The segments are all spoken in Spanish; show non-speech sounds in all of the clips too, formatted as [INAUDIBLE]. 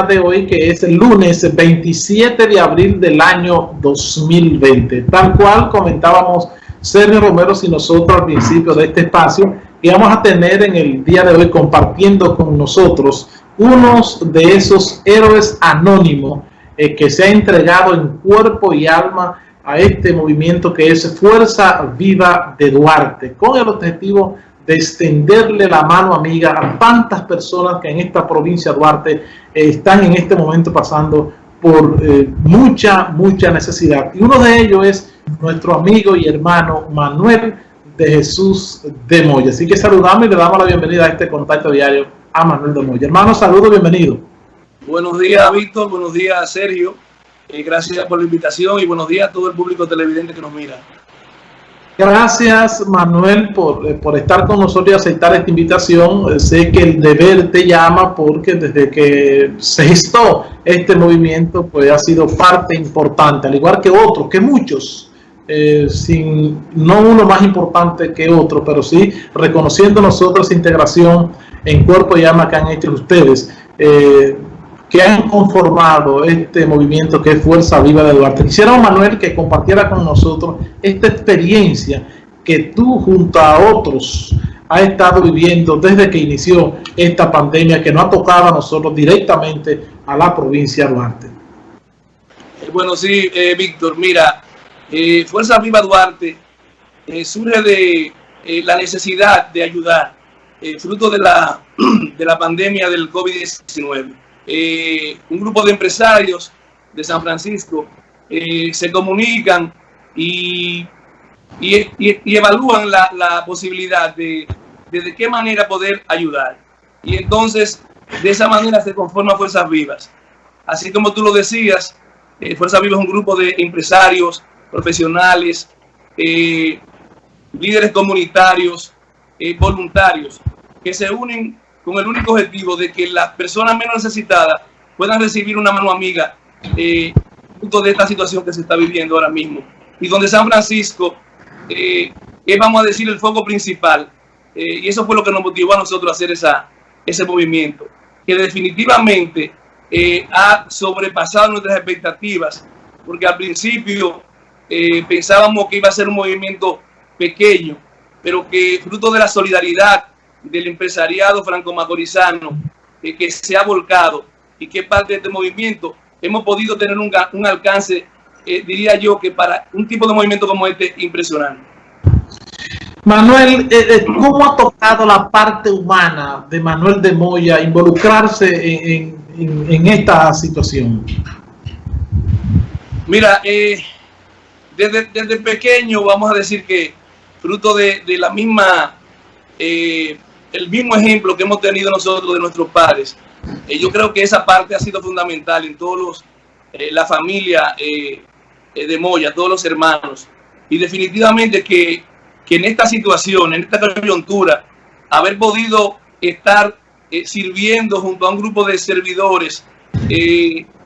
de hoy, que es el lunes 27 de abril del año 2020. Tal cual comentábamos Sergio Romero y nosotros al principio de este espacio, y vamos a tener en el día de hoy compartiendo con nosotros unos de esos héroes anónimos eh, que se ha entregado en cuerpo y alma a este movimiento que es Fuerza Viva de Duarte, con el objetivo de extenderle la mano amiga a tantas personas que en esta provincia de Duarte eh, están en este momento pasando por eh, mucha, mucha necesidad. Y uno de ellos es nuestro amigo y hermano Manuel de Jesús de Moya. Así que saludamos y le damos la bienvenida a este contacto diario a Manuel de Moya. Hermano, saludos, bienvenido. Buenos días, Víctor. Buenos días, Sergio. Eh, gracias por la invitación y buenos días a todo el público televidente que nos mira. Gracias Manuel por, eh, por, estar con nosotros y aceptar esta invitación. Eh, sé que el deber te llama porque desde que se gestó este movimiento pues ha sido parte importante, al igual que otros, que muchos, eh, sin, no uno más importante que otro, pero sí reconociendo nosotros integración en cuerpo y alma que han hecho ustedes. Que han conformado este movimiento que es Fuerza Viva de Duarte. Quisiera, Manuel, que compartiera con nosotros esta experiencia que tú junto a otros has estado viviendo desde que inició esta pandemia que nos ha tocado a nosotros directamente a la provincia de Duarte. Eh, bueno, sí, eh, Víctor, mira, eh, Fuerza Viva Duarte surge de la necesidad de ayudar, fruto de la, [CLEARS THROAT] de la pandemia del COVID-19 eh, un grupo de empresarios de San Francisco eh, se comunican y, y, evalúan la, posibilidad de, de, qué manera poder ayudar. Y entonces, de esa manera se conforma Fuerzas Vivas. Así como tú lo decías, eh, Fuerzas Vivas es un grupo de empresarios, profesionales, líderes comunitarios, voluntarios, que se unen con el único objetivo de que las personas menos necesitadas puedan recibir una mano amiga eh, de esta situación que se está viviendo ahora mismo. Y donde San Francisco eh, es, vamos a decir, el foco principal. Eh, y eso fue lo que nos motivó a nosotros a hacer esa, ese movimiento, que definitivamente eh, ha sobrepasado nuestras expectativas, porque al principio pensábamos que iba a ser un movimiento pequeño, pero que fruto de la solidaridad del empresariado franco-macorizano eh, que se ha volcado y que parte de este movimiento, hemos podido tener un, un alcance, eh, diría yo, que para un tipo de movimiento como este, impresionante. Manuel, eh, ¿cómo ha tocado la parte humana de Manuel de Moya involucrarse en, en, esta situación? Mira, desde, desde, pequeño vamos a decir que fruto de, de la misma el mismo ejemplo que hemos tenido nosotros de nuestros padres. Eh, yo creo que esa parte ha sido fundamental en todos los, eh, la familia eh, de Moya, todos los hermanos. Y definitivamente que, que, en esta situación, en esta coyuntura, haber podido estar sirviendo junto a un grupo de servidores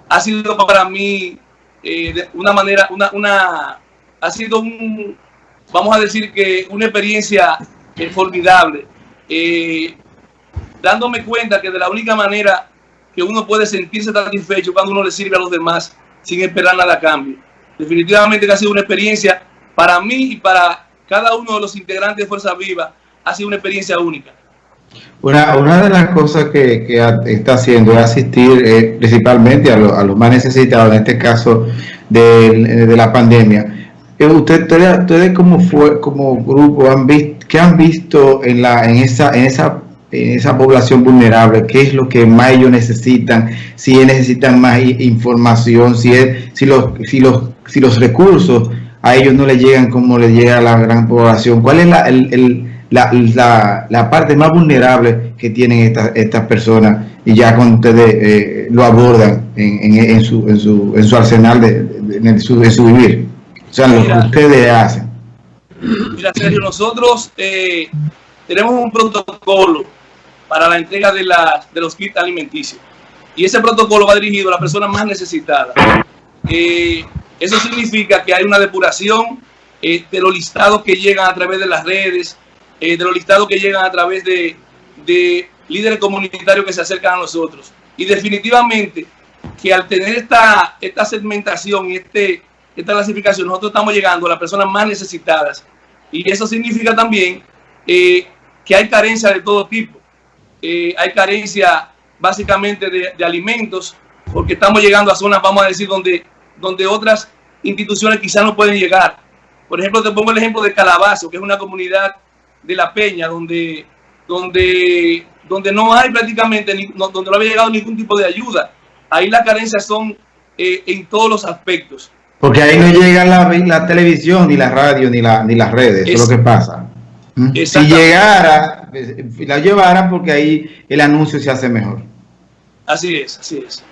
ha sido para mí de una manera, una, una, ha sido un, vamos a decir que una experiencia formidable eh, dándome cuenta que de la única manera que uno puede sentirse satisfecho cuando uno le sirve a los demás sin esperar nada a cambio. Definitivamente que ha sido una experiencia para mí y para cada uno de los integrantes de Fuerza Viva, ha sido una experiencia única. Una, una de las cosas que, está haciendo es asistir eh, principalmente a, los más necesitados, en este caso de, la pandemia. Usted, ustedes, como, fue, como grupo han visto ¿Qué han visto en, la, en, esa, en, esa, en esa población vulnerable? ¿Qué es lo que más ellos necesitan? Si necesitan más información, si, es, si, los, si, los, si los recursos a ellos no les llegan como les llega a la gran población. ¿Cuál es la, el, la, la, la, parte más vulnerable que tienen estas, estas personas? Y ya cuando ustedes eh, lo abordan en, en, su, en, su, en su arsenal, de, en, su, en su vivir. Sea, lo que ustedes hacen. Mira, Sergio, nosotros eh, tenemos un protocolo para la entrega de, la, de los kits alimenticios. Y ese protocolo va dirigido a las personas más necesitadas. Eh, eso significa que hay una depuración eh, de los listados que llegan a través de las redes, de los listados que llegan a través de, de líderes comunitarios que se acercan a nosotros. Y definitivamente que al tener esta, esta segmentación y este, esta clasificación, nosotros estamos llegando a las personas más necesitadas. Y eso significa también eh, que hay carencia de todo tipo. Eh, hay carencia básicamente de, alimentos, porque estamos llegando a zonas, vamos a decir, donde, donde otras instituciones quizás no pueden llegar. Por ejemplo, te pongo el ejemplo de Calabazo, que es una comunidad de La Peña, donde, donde, donde no hay prácticamente, donde no había llegado ningún tipo de ayuda. Ahí las carencias son eh, en todos los aspectos. Porque ahí no llega la, la televisión, ni la radio, ni, la, ni las redes, eso es lo que pasa. ¿Mm? Si llegara, la llevara porque ahí el anuncio se hace mejor. Así es, así es.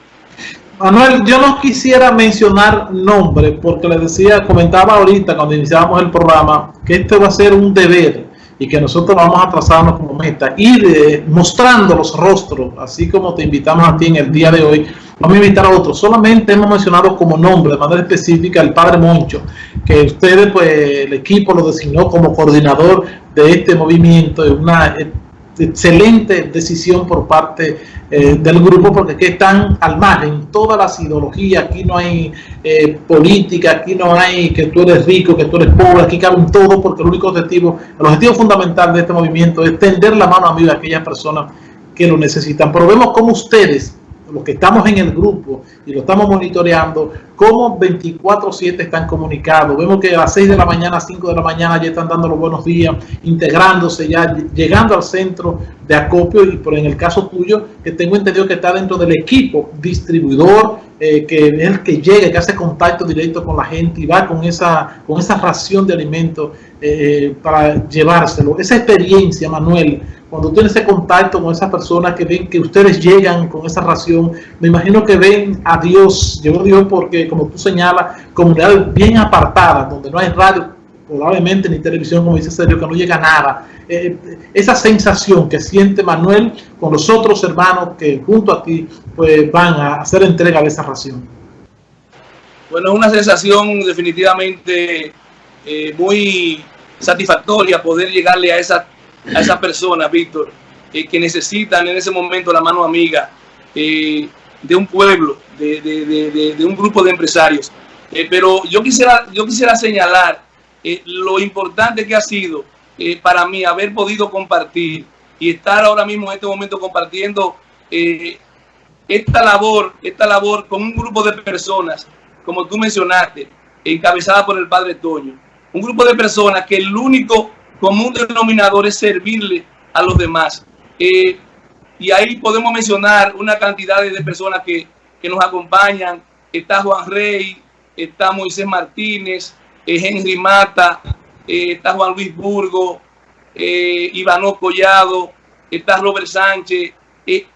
Manuel, yo no quisiera mencionar nombre porque le decía, comentaba ahorita cuando iniciábamos el programa que esto va a ser un deber y que nosotros vamos a trazarnos como meta, ir eh, mostrando los rostros, así como te invitamos a ti en el día de hoy, vamos a invitar a otros. Solamente hemos mencionado como nombre, de manera específica, el padre Moncho, que ustedes, pues, el equipo lo designó como coordinador de este movimiento, es una excelente decisión por parte eh, del grupo porque aquí están al margen todas las ideologías, aquí no hay eh, política, aquí no hay que tú eres rico, que tú eres pobre, aquí caben todo porque el único objetivo, el objetivo fundamental de este movimiento es tender la mano amiga a aquellas personas que lo necesitan. Pero vemos cómo ustedes los que estamos en el grupo y lo estamos monitoreando, como 24-7 están comunicados. Vemos que a las 6 de la mañana, a 5 de la mañana ya están dando los buenos días, integrándose ya, llegando al centro de acopio y por en el caso tuyo, que tengo entendido que está dentro del equipo distribuidor, eh, que es el que llega, que hace contacto directo con la gente y va con esa, con esa ración de alimentos eh, para llevárselo. Esa experiencia, Manuel, cuando tienes ese contacto con esas personas que ven que ustedes llegan con esa ración, me imagino que ven a Dios, llegó Dios porque, como tú señalas, comunidades bien apartadas, donde no hay radio, probablemente ni televisión, como dice Sergio, que no llega nada. Eh, esa sensación que siente Manuel con los otros hermanos que junto a ti pues van a hacer entrega de esa ración. Bueno, es una sensación definitivamente eh, muy satisfactoria poder llegarle a esa a esas personas, Víctor, eh, que necesitan en ese momento la mano amiga eh, de un pueblo, de, un grupo de empresarios. Eh, pero yo quisiera, yo quisiera señalar lo importante que ha sido para mí haber podido compartir y estar ahora mismo en este momento compartiendo esta labor, esta labor con un grupo de personas, como tú mencionaste, encabezada por el padre Toño. Un grupo de personas que el único común denominador es servirle a los demás. Eh, y ahí podemos mencionar una cantidad de personas que, nos acompañan. Está Juan Rey, está Moisés Martínez, eh, Henry Mata, eh, está Juan Luis Burgo, eh, Ivano Collado, está Robert Sánchez,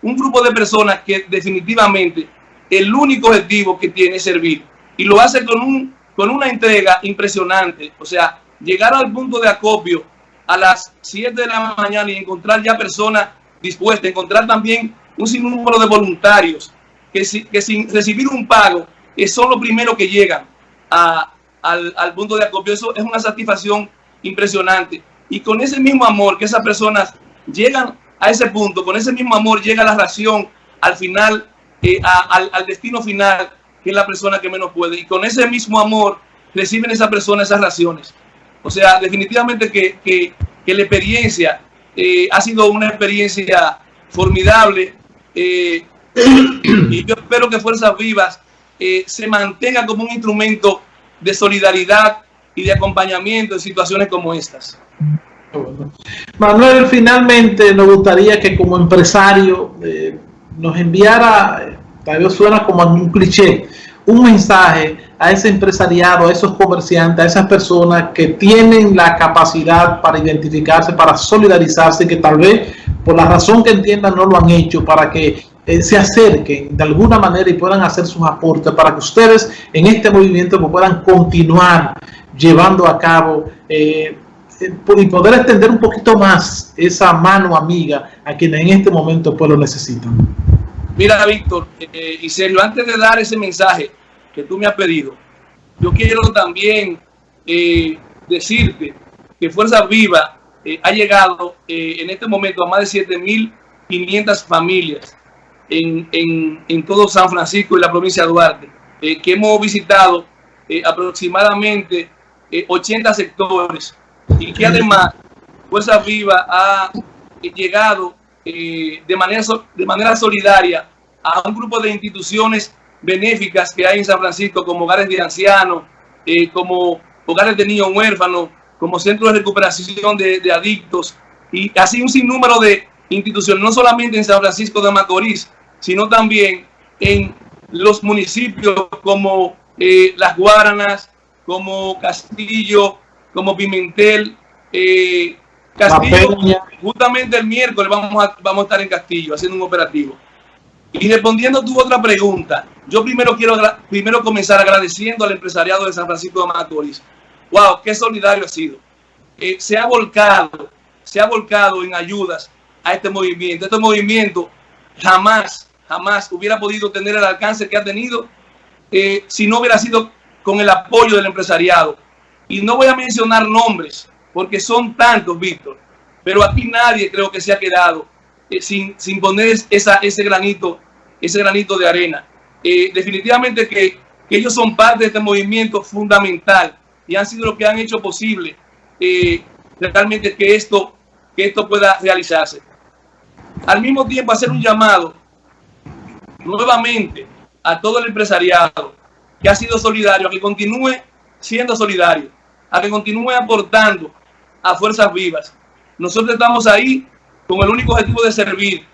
un grupo de personas que definitivamente el único objetivo que tiene es servir. Y lo hace con, un, con una entrega impresionante. O sea, llegar al punto de acopio a las 7 de la mañana y encontrar ya personas dispuestas, encontrar también un sinnúmero de voluntarios que, que sin recibir un pago son los primeros que llegan al, punto de acopio. Eso es una satisfacción impresionante. Y con ese mismo amor que esas personas llegan a ese punto, con ese mismo amor llega la ración al final, eh, al, al, destino final, que es la persona que menos puede. Y con ese mismo amor reciben esas personas esas raciones. O sea, definitivamente que, la experiencia eh, ha sido una experiencia formidable eh, [COUGHS] y yo espero que Fuerzas Vivas eh, se mantenga como un instrumento de solidaridad y de acompañamiento en situaciones como estas. Manuel, finalmente nos gustaría que como empresario nos enviara, tal vez suena como un cliché, un mensaje a ese empresariado, a esos comerciantes, a esas personas que tienen la capacidad para identificarse, para solidarizarse, que tal vez por la razón que entiendan no lo han hecho, para que eh, se acerquen de alguna manera y puedan hacer sus aportes, para que ustedes en este movimiento pues, puedan continuar llevando a cabo eh, eh, y poder extender un poquito más esa mano amiga a quienes en este momento pues lo necesitan. Mira, Víctor y Sergio, antes de dar ese mensaje, que tú me has pedido, yo quiero también eh, decirte que Fuerza Viva eh, ha llegado eh, en este momento a más de 7.500 familias en, en, todo San Francisco y la provincia de Duarte, eh, que hemos visitado eh, aproximadamente 80 sectores y que además Fuerza Viva ha llegado de, manera, de manera solidaria a un grupo de instituciones benéficas que hay en San Francisco, como hogares de ancianos, como hogares de niños huérfanos, como centros de recuperación de, de adictos, y así un sinnúmero de instituciones, no solamente en San Francisco de Macorís, sino también en los municipios como eh, Las Guaranas, como Castillo, como Pimentel, eh, Castillo, justamente el miércoles vamos a, vamos a estar en Castillo haciendo un operativo. Y respondiendo a tu otra pregunta, yo primero quiero primero comenzar agradeciendo al empresariado de San Francisco de Macorís. ¡Wow! ¡Qué solidario ha sido! Eh, se ha volcado, se ha volcado en ayudas a este movimiento. Este movimiento jamás, jamás hubiera podido tener el alcance que ha tenido eh, si no hubiera sido con el apoyo del empresariado. Y no voy a mencionar nombres, porque son tantos, Víctor, pero aquí nadie creo que se ha quedado eh, sin, sin, poner esa, ese, granito, ese granito de arena. Eh, definitivamente que, que, ellos son parte de este movimiento fundamental y han sido lo que han hecho posible realmente que esto, que esto pueda realizarse al mismo tiempo hacer un llamado nuevamente a todo el empresariado que ha sido solidario, a que continúe siendo solidario, a que continúe aportando a fuerzas vivas. Nosotros estamos ahí con el único objetivo de servir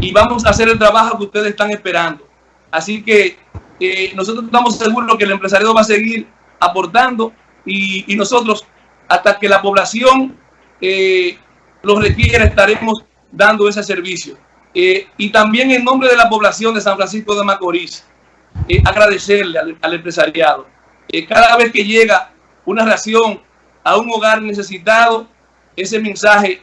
y vamos a hacer el trabajo que ustedes están esperando. Así que eh, nosotros estamos seguros que el empresariado va a seguir aportando y, nosotros, hasta que la población eh, lo requiera, estaremos dando ese servicio. Eh, y también en nombre de la población de San Francisco de Macorís, eh, agradecerle al, empresariado. Eh, cada vez que llega una ración a un hogar necesitado, ese mensaje,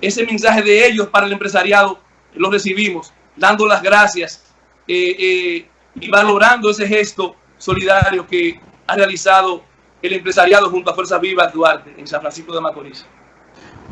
ese mensaje de ellos para el empresariado lo recibimos, dando las gracias y valorando ese gesto solidario que ha realizado el empresariado junto a Fuerza Viva Duarte en San Francisco de Macorís.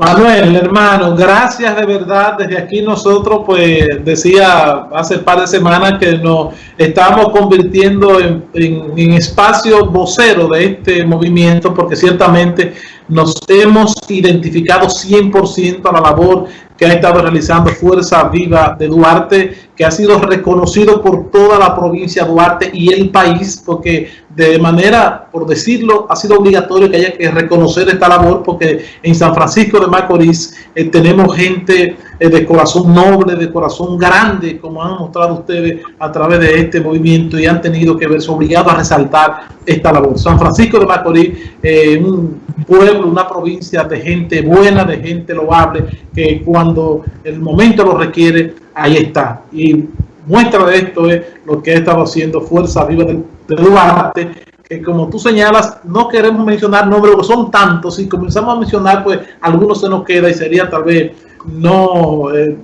Manuel, hermano, gracias de verdad. Desde aquí nosotros, pues, decía hace un par de semanas que nos estamos convirtiendo en, espacio vocero de este movimiento, porque ciertamente nos hemos identificado 100% a la labor que ha estado realizando Fuerza Viva de Duarte, que ha sido reconocido por toda la provincia de Duarte y el país, porque de manera, por decirlo, ha sido obligatorio que haya que reconocer esta labor, porque en San Francisco de Macorís eh, tenemos gente eh, de corazón noble, de corazón grande, como han mostrado ustedes a través de este movimiento y han tenido que verse obligados a resaltar esta labor. San Francisco de Macorís, eh, un pueblo, una provincia de gente buena, de gente loable, que cuando el momento lo requiere, ahí está. Y muestra de esto es lo que ha estado haciendo Fuerza Viva de, Duarte, que como tú señalas, no queremos mencionar nombres, porque son tantos, y comenzamos a mencionar, pues algunos se nos queda y sería tal vez no... Eh,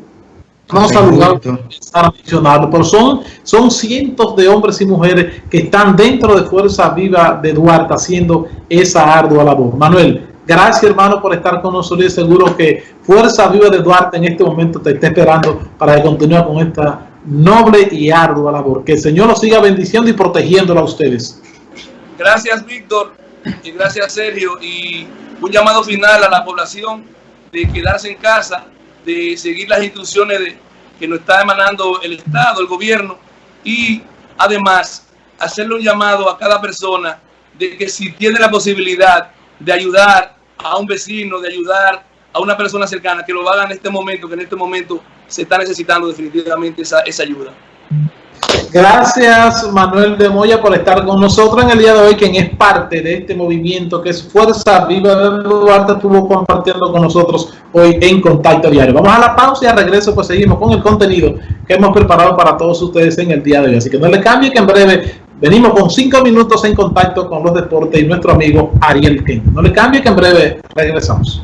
no saludable a mencionarlo, pero son, son cientos de hombres y mujeres que están dentro de Fuerza Viva de Duarte haciendo esa ardua labor. Manuel, gracias hermano por estar con nosotros y seguro que Fuerza Viva de Duarte en este momento te está esperando para que continúe con esta noble y ardua labor. Que el Señor los siga bendiciendo y protegiéndola a ustedes. Gracias Víctor y gracias Sergio y un llamado final a la población de quedarse en casa de seguir las instrucciones que nos está emanando el Estado, el gobierno, y además hacerle un llamado a cada persona de que si tiene la posibilidad de ayudar a un vecino, de ayudar a una persona cercana, que lo haga en este momento, que en este momento se está necesitando definitivamente esa, esa ayuda. Gracias Manuel de Moya por estar con nosotros en el día de hoy, quien es parte de este movimiento que es Fuerza Viva de Duarte, estuvo compartiendo con nosotros hoy en Contacto Diario. Vamos a la pausa y al regreso pues seguimos con el contenido que hemos preparado para todos ustedes en el día de hoy. Así que no le cambie que en breve venimos con cinco minutos en contacto con los deportes y nuestro amigo Ariel Ken. No le cambie que en breve regresamos.